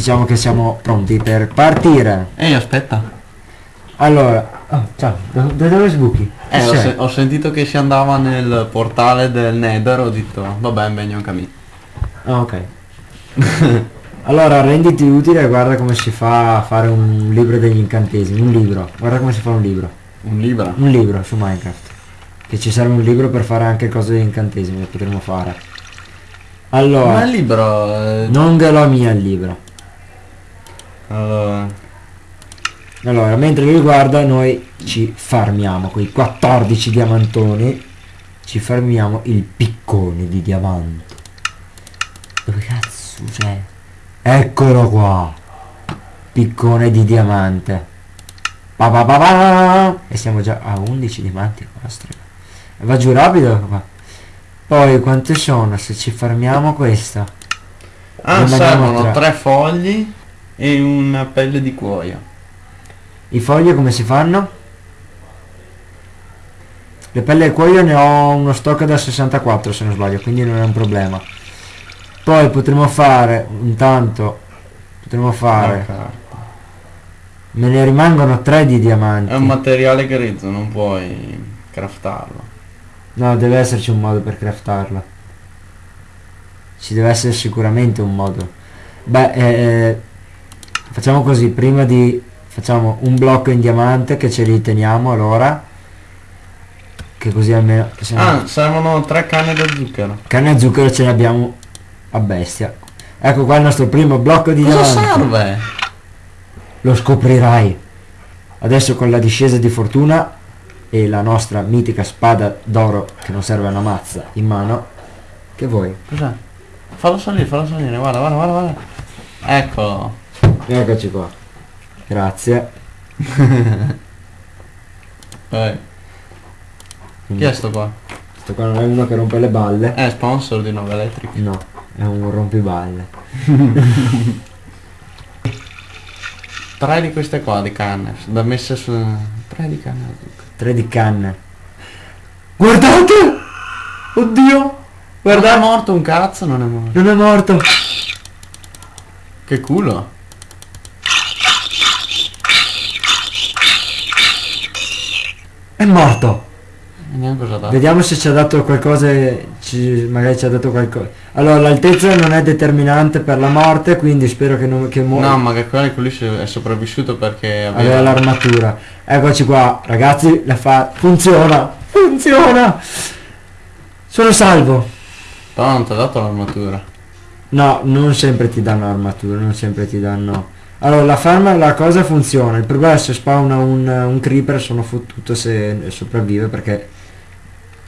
diciamo che siamo pronti per partire. Ehi, aspetta. Allora, oh, ciao, da, da dove sbuchi? Eh, ho, se- ho sentito che si andava nel portale del Nether, ho detto, vabbè, meglio un cammino. Ah, ok. allora, renditi utile e guarda come si fa a fare un libro degli incantesimi. Un libro. Guarda come si fa un libro. Un libro. Un libro su Minecraft. Che ci serve un libro per fare anche cose degli incantesimi che potremmo fare. Ma Allora, il libro... eh, non ve lo mia il libro. Allora, Allora, mentre lui guarda, noi ci farmiamo quei 14 diamantoni. Ci farmiamo il piccone di diamante. Dove cazzo c'è? Eccolo qua. Piccone di diamante. Pa pa pa pa. E siamo già a 11 diamanti. Ostri. Va giù rapido qua. Poi quante sono? Se ci farmiamo questa. ah, servono tre fogli e una pelle di cuoio. I fogli come si fanno? Le pelle e cuoio ne ho uno stock da 64 se non sbaglio, quindi non è un problema. Poi potremo fare, intanto, potremo fare, me ne rimangono 3 di diamanti. È un materiale grezzo, non puoi craftarlo. No, deve esserci un modo per craftarlo. Ci deve essere sicuramente un modo. Beh, eh, facciamo così, prima di... Facciamo un blocco in diamante che ce li teniamo allora. Che così almeno... no- Ah, servono tre canne da zucchero. Canne a zucchero ce ne abbiamo a bestia. Ecco qua il nostro primo blocco di Cosa diamanti. serve? Lo scoprirai. Adesso con la discesa di fortuna e la nostra mitica spada d'oro che non serve a una mazza in mano. Che vuoi? Cos'è? Fallo salire, fallo salire, guarda, guarda, guarda, guarda. Eccolo. Eccoci qua. Grazie. Vai. Chi è sto qua? Questo qua non è uno che rompe le balle. È sponsor di Nova Electric. No, è un rompiballe. Tre di queste qua di canne, da messe su... Tre di canne. Tre di canne. Guardate! Oddio! Guarda, è morto un cazzo, non è morto. Non è morto. Che culo. È morto. Vediamo se ci ha dato qualcosa, ci- magari ci ha dato qualcosa. Allora, l'altezza non è determinante per la morte, quindi spero che non che muore. No, ma che quello quello lì è sopravvissuto perché Aveva aveva... l'armatura. Eccoci qua, ragazzi, la fa. Funziona! Funziona! Sono salvo. Però non ti ha dato l'armatura. No, non sempre ti danno armatura, non sempre ti danno. Allora, la farma, la cosa funziona. Il problema è se spawna un, un creeper sono fottuto se sopravvive perché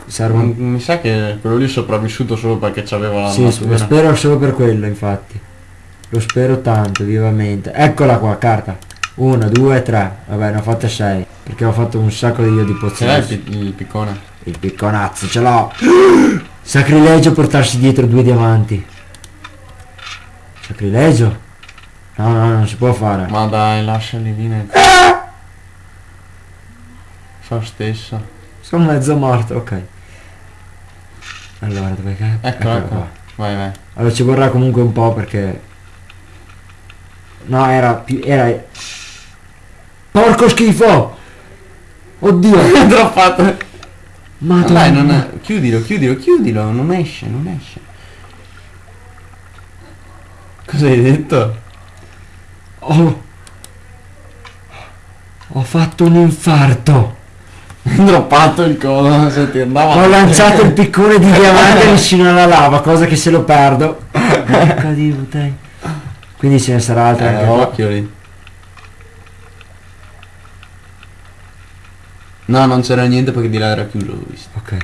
serve un Mi sa che quello lì è sopravvissuto solo perché c'aveva Sì, l'armatura. lo spero solo per quello, infatti. Lo spero tanto, vivamente. Eccola qua, carta. Una, due, tre. Vabbè, ne ho fatte sei. Perché ho fatto un sacco di io di Ce l'hai il, pozioni. il piccone? Il picconazzo, ce l'ho. Sacrilegio portarsi dietro due diamanti. Sacrilegio? No, no, non si può fare. Ma dai, lasciali viene. Fa stesso. Sono mezzo morto, ok. Allora, dove cazzo? Ecco, Eccolo ecco. qua. Vai, vai. Allora ci vorrà comunque un po' perché... No, era più... era... Porco schifo! Oddio! Droppato. Ma Madonna. dai, non è... Chiudilo, chiudilo, chiudilo. Non esce, non esce. Cosa hai detto? Ho... Ho fatto un infarto! Hai droppato il codo se ti andava. Ho lanciato il piccone di diamante vicino alla lava, cosa che se lo perdo... Di. Quindi ce ne sarà altre Eh, occhio lì. No, non c'era niente perché di là era chiuso, l'ho visto. Ok.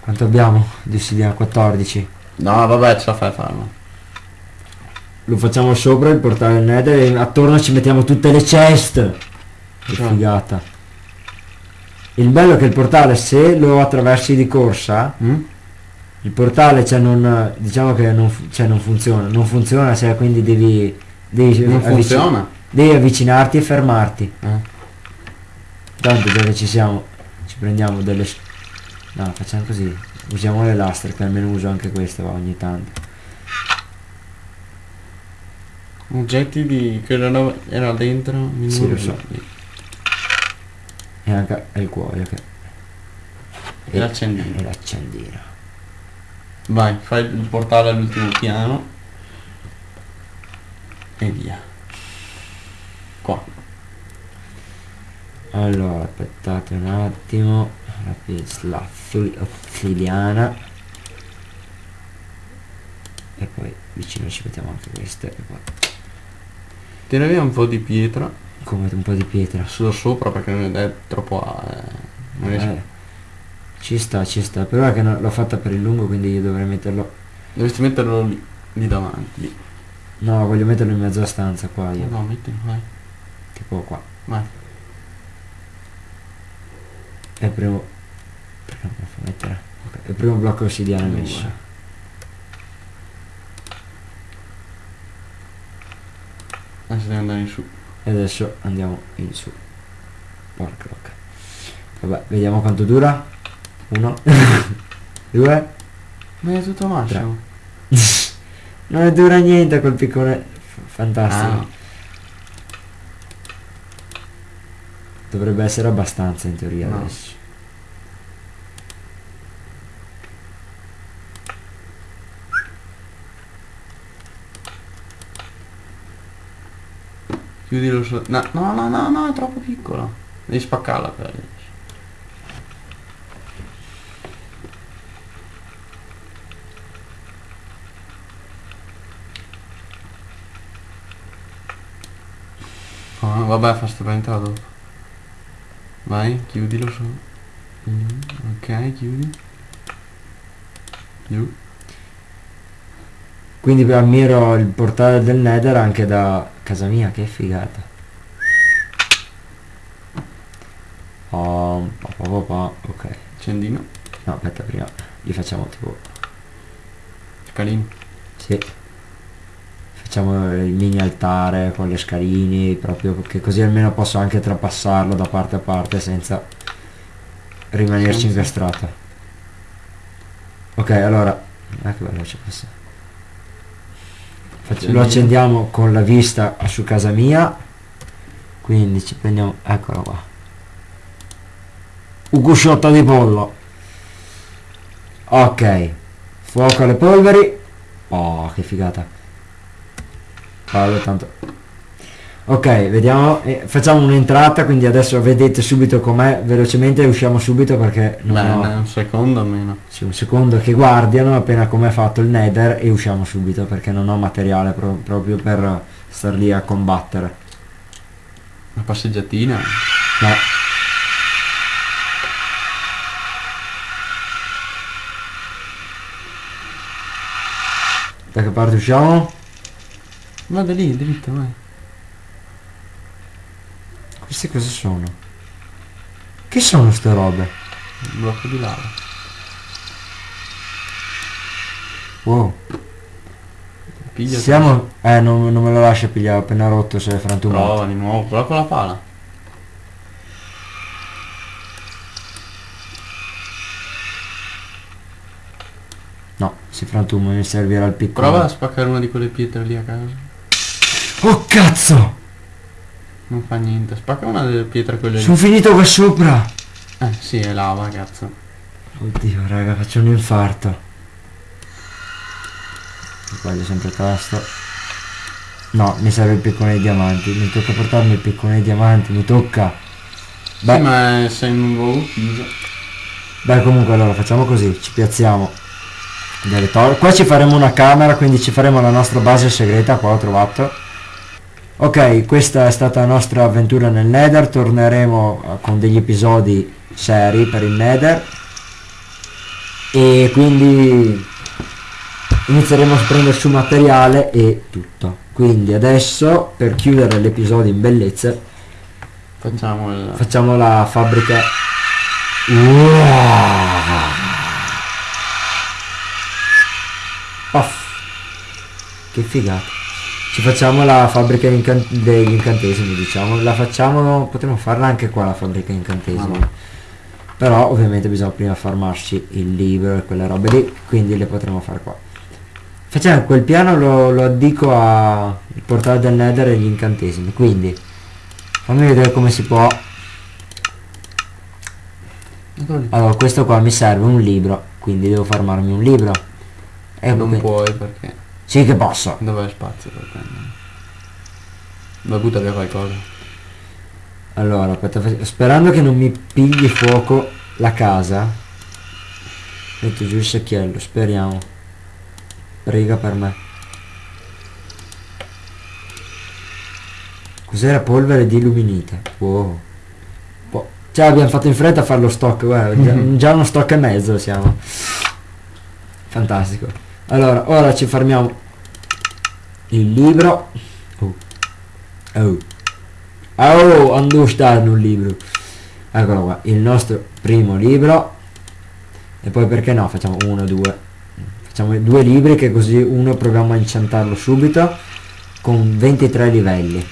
Quanto abbiamo? Dissidia 14. No, vabbè, ce la fai a farlo. Lo facciamo sopra il portale nether e attorno ci mettiamo tutte le chest. Che figata. Il bello è che il portale se lo attraversi di corsa, Mm? il portale cioè non diciamo che non, cioè, non funziona. Non funziona cioè quindi devi, devi, Non avvici- funziona? devi avvicinarti e fermarti. Eh. Tanto che ci siamo, ci prendiamo delle... No, facciamo così. Usiamo le lastre che almeno uso anche queste va, ogni tanto. Oggetti di... che era, era dentro. il Sì, lo so. E anche il cuoio che... E l'accendino. E l'accendino. Vai, fai il portale all'ultimo piano. E via. Qua. Allora, aspettate un attimo. La pista ossiliana. E poi vicino ci mettiamo anche queste. E poi Tira via un po' di pietra. come un po' di pietra. Solo sopra perché non è troppo... eh, non riesco. Eh, ci sta, ci sta. Però è che l'ho fatta per il lungo, quindi io dovrei metterlo. Dovresti metterlo lì, lì davanti. No, voglio metterlo in mezzo alla stanza qua io. No, mettilo, vai. Tipo qua. Vai. È il primo. Perché non fa mettere? Ok, È il primo blocco ossidiano messo. Adesso devi andare in su. E adesso andiamo in su. Porca vacca. Vabbè, vediamo quanto dura. Uno. Due. Ma è tutto massimo. non dura niente quel piccone. Fantastico. Ah, Dovrebbe essere abbastanza in teoria No. adesso. Chiudilo su. No, no, no, no, no, è troppo piccolo. Devi spaccarla per Ah, vabbè, fa spaventare dopo. Vai, chiudilo su. Mm, ok, chiudi. Giù. Quindi ammiro il portale del Nether anche da casa mia, che figata. Oh, pa, pa, pa, ok. Accendino. No, aspetta, prima li facciamo tipo... Scalino. Sì. Facciamo il mini altare con le scalini, proprio che così almeno posso anche trapassarlo da parte a parte senza rimanerci incastrato. Ok, allora... Ah, che bello questo. Lo accendiamo con la vista su casa mia. Quindi ci prendiamo... Eccolo qua. Un cusciotto di pollo. Ok. Fuoco alle polveri. Oh, che figata. Vado tanto. Ok, vediamo. eh, facciamo un'entrata, quindi adesso vedete subito com'è. Velocemente usciamo subito perché non Beh, ho... un secondo almeno. Sì, un secondo che guardiano appena com'è fatto il nether e usciamo subito perché non ho materiale pro- proprio per star lì a combattere. Una passeggiatina. No. Da che parte usciamo? Vado lì, dritto, vai. Queste cosa sono? Che sono ste robe? Un blocco di lava. Wow. Piglia. Siamo... Eh, non, non me lo lascia pigliare, appena rotto se è frantumato. Prova di nuovo, prova con la pala. No, si frantuma, mi servirà il piccolo. Prova a spaccare una di quelle pietre lì a caso. Oh cazzo! Non fa niente. Spacca una delle pietre quelle Sono lì. finito qua sopra! Eh sì, è lava, cazzo. Oddio raga, faccio un infarto. Sbaglio sempre tasto. No, mi serve il piccone dei diamanti. Mi tocca portarmi il piccone dei diamanti, mi tocca. Beh, Sì, ma sei in un luogo chiuso. beh, comunque allora facciamo così, ci piazziamo. delle tor- Qua ci faremo una camera, quindi ci faremo la nostra base segreta, qua ho trovato. Ok, questa è stata la nostra avventura nel Nether, torneremo eh, con degli episodi seri per il Nether. E quindi inizieremo a prendere su materiale e tutto. Quindi adesso, per chiudere l'episodio in bellezza, Facciamo il... facciamo la fabbrica. Wow! Off. Che figata. Ci facciamo la fabbrica incan- degli incantesimi, diciamo. La facciamo, potremmo farla anche qua la fabbrica incantesimi. No. Però ovviamente bisogna prima farmarci il libro e quelle robe lì, quindi le potremo fare qua. Facciamo quel piano lo, lo addico a il portale del nether e gli incantesimi. Quindi fammi vedere come si può. Allora questo qua mi serve un libro. Quindi devo farmarmi un libro. E non puoi perché... Sì che posso. Dov'è spazio per prendere? Butta via qualcosa. Allora, aspetta, sperando che non mi pigli fuoco la casa. Metto giù il secchiello, speriamo. Prega per me. Cos'era polvere di illuminita? Wow. Po- Cioè abbiamo fatto in fretta a fare lo stock, guarda, già, già uno stock e mezzo siamo. Fantastico. Allora, ora ci fermiamo il libro. Oh. Oh. Oh, understand un libro. Eccolo qua, il nostro primo libro. E poi perché no, facciamo uno, due. Facciamo due libri che così uno proviamo a inciantarlo subito con 23 livelli.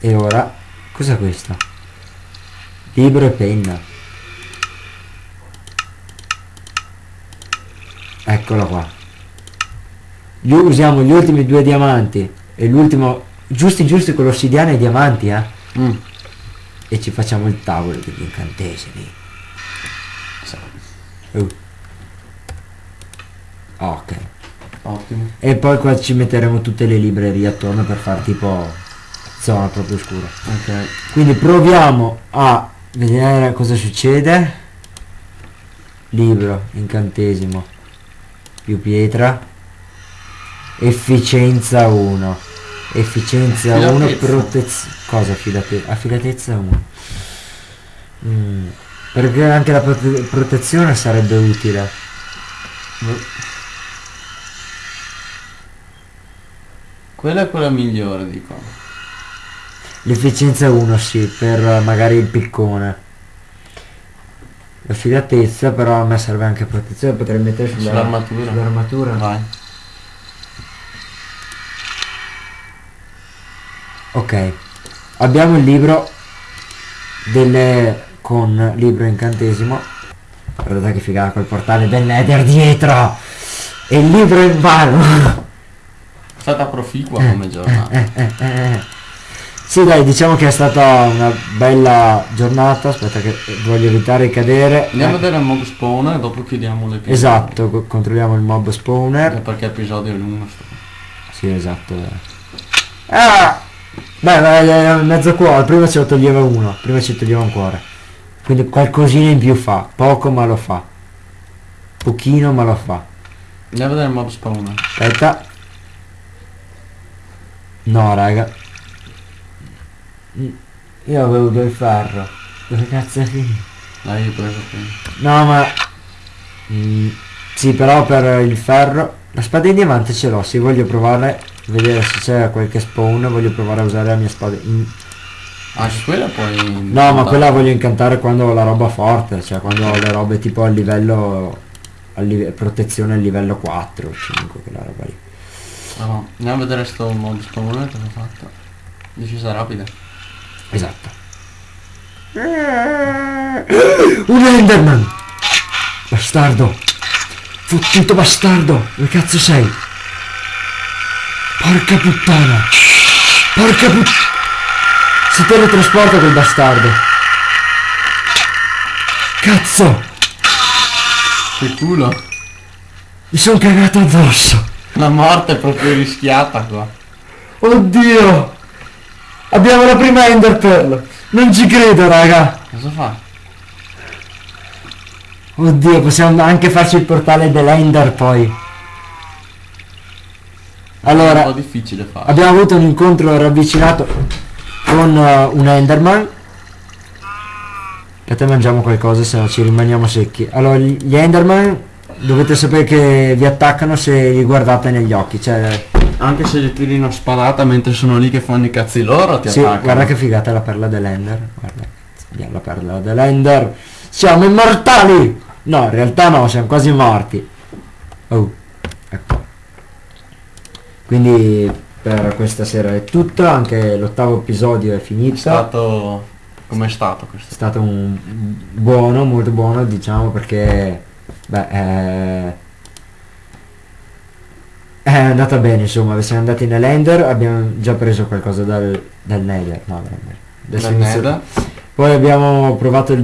E ora, cos'è questo? Libro e penna. Eccolo qua. Gli- usiamo gli ultimi due diamanti e l'ultimo giusti giusti con l'ossidiana e diamanti eh Mm. e ci facciamo il tavolo degli incantesimi. Uh. ok Ottimo. e poi qua ci metteremo tutte le librerie attorno per far tipo zona proprio scura Ok. quindi proviamo a vedere cosa succede libro incantesimo più pietra. Efficienza 1 efficienza 1 Affidatezza. protezione. Cosa affidatezza affidatezza 1 Mm, perché anche la prote- protezione sarebbe utile. Quella è quella migliore, dico. l'efficienza 1 sì per magari il piccone l'affidatezza però a me serve anche protezione potrei mettere sulla- Sull'armatura. sull'armatura Vai. Ok, abbiamo il libro delle con libro incantesimo. Guardate che figata col portale del Nether dietro! E il libro in mano! È stata proficua come giornata. Eh, eh, eh, eh. Sì dai, diciamo che è stata una bella giornata, aspetta che voglio evitare di cadere. Andiamo a Eh, vedere il mob spawn e dopo chiudiamo l'episodio. Esatto, co- controlliamo il mob Eh, spawner. Perché l'episodio è lungo. Sì, esatto. eh. Ah! Beh, beh, eh, mezzo cuore, prima ce lo toglieva uno, prima ci toglieva un cuore. Quindi qualcosina in più fa, poco ma lo fa. Pochino ma lo fa. Andiamo a vedere il mob spawn. Aspetta. No, raga. Io avevo del ferro. Dove cazzo è finito? Dai, io ho preso prima. No, ma... Mm, sì, però per il ferro... La spada in diamante ce l'ho, sì, voglio provare, vedere se c'è qualche spawn, voglio provare a usare la mia spada in... Anche quella poi... No, ma quella voglio incantare quando ho la roba forte, cioè quando ho le robe tipo a livello... A live- protezione al livello 4 o 5, quella roba lì. Ah, no. Andiamo a vedere sto mob spawn cosa ha fatto. Decisa rapida. Esatto. Un Enderman! Bastardo! Fottuto bastardo! Dove cazzo sei? Porca puttana! Porca puttana! Si teletrasporta quel bastardo! Cazzo! Che culo. Mi sono cagato addosso! La morte è proprio rischiata qua. Oddio! Abbiamo la prima Ender Pearl! Non ci credo, raga! Cosa fa? Oddio, possiamo anche farci il portale dell'Ender poi. È un po' Allora, difficile fare. abbiamo avuto un incontro ravvicinato con eh, un Enderman. E te mangiamo qualcosa, se no ci rimaniamo secchi. Allora, gli Enderman dovete sapere che vi attaccano se li guardate negli occhi. Cioè, Anche se gli tiri una spadata mentre sono lì che fanno i cazzi loro ti sì, attaccano. guarda che figata la perla dell'Ender. Guarda, abbiamo la perla dell'Ender. Siamo immortali! No, in realtà no, siamo quasi morti. Oh, ecco. Quindi per questa sera è tutto, anche l'ottavo episodio è finito. È stato... Com'è stato È questo? stato un buono, molto buono, diciamo, perché beh, eh, È andata bene, insomma, siamo andati nell'Ender, abbiamo già preso qualcosa dal, dal Nether, no, Dal Nether. Poi abbiamo provato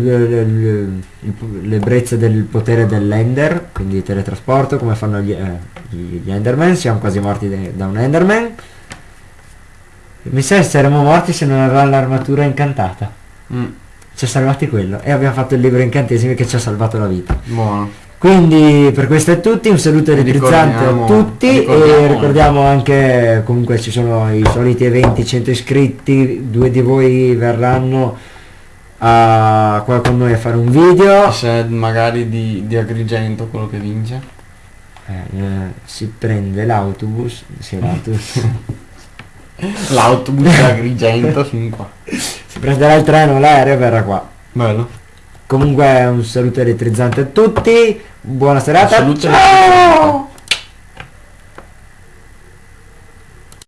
l'ebbrezza del potere dell'Ender, quindi teletrasporto, come fanno gli, eh, gli Enderman, siamo quasi morti de- da un Enderman. Mi sa che saremmo morti se non avevamo l'armatura incantata. Mm, Ci ha salvati quello e abbiamo fatto il libro incantesimi che ci ha salvato la vita. buono. Quindi per questo è tutti, un saluto elettrizzante a Ricordiamo- tutti e ricordiamo- ricordiamo anche comunque ci sono i soliti eventi, 100 iscritti, due di voi verranno a qua con noi a fare un video. Se magari di, di Agrigento quello che vince. Eh, eh, si prende l'autobus, sì, l'autobus. L'autobus Agrigento fin qua. si prenderà il treno, l'aereo e verrà qua. Bello. Comunque un saluto elettrizzante a tutti, buona serata. saluto Ciao!